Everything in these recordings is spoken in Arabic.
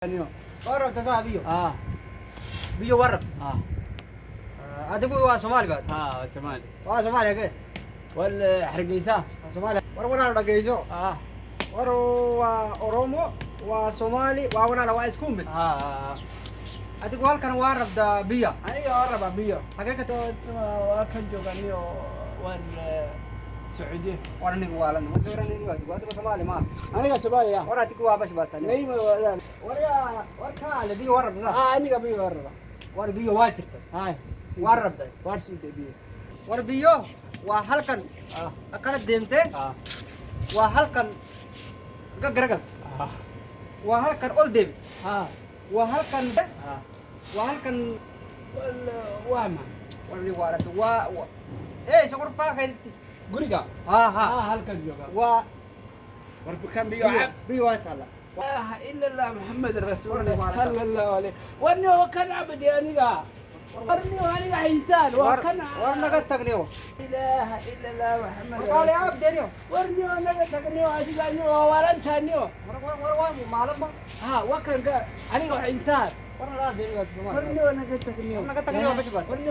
Ano? warabta saa biyo Ah, biyo warab ah, adigu waa soomaali baad ah, Somali. waa soomaaliya ke Wal Hargeysa. waa soomaaliya war walaalo dhageyso Ah, war waa oromo waa soomaali waa walaala waa isku mid ah, ah. adigu halkan waa rabda biya Aniga waan rabaa biyo. hagee ka Waa waa kan jooganiyo waan Sacuudi. war anigu waalan ma dooranin adigu adigu soomaali ma Aniga Soomaaliya. war adigu waa bash baatan Nayma wala. war yaa war kaale biyo waa rabda saa Ah, aniga biyo waan rabaa. war biyo waa jirta Hay. waa rabda Waar sii biyo. war biyo waa halkan Ah, kala ah, ah. Ah, ah. eh Guriga. ha ha Ah, halkan jooga. waa War kan biyo biyo cab. biyo waa taala لا الا الله محمد رسول الله صلى الله عليه ورني وكان عبدي انيقا ورني وانيقا عيسان وكان tagniyo لا اله الا الله محمد kaale رسول aab deniyo ورني ونقا تقني وانيقا ورنتاني war war war waa maalma ها وكان قال انيقا عيسان deniyo tuma ورني ونقا تقني ونقا تقني وبشبات. ورني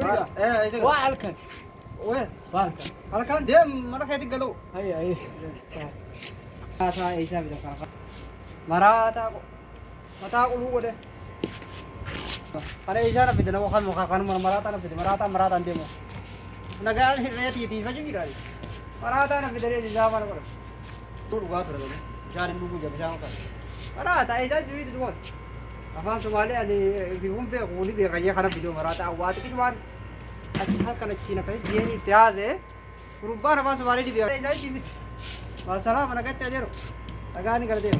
eh وعلكن wee وعلكن halkan deem madaxeedi galow هاي هاي Mataa isaa bita kaafa. Maraataa ko. Mataa quluu godhe. Kana isaa na fide nama kan muka kan mana maraataa na fide maraataa maraataan deemu. Nagaan hirree tiitii faju jira. Maraataa na fide reeti isaa mana godhe. Tu dhugaa ture godhe. Bishaan hin dhuguu jira bishaan afaan somaalee ani bifuun beeku ni beeka iyyee kana biyyoon maraata awwaati waan achi halkan achiin akkas jeen itti haasee gurbaan afaan somaalee ni beeka. Maasalaama nagatti adeero dhagaa ni galateera.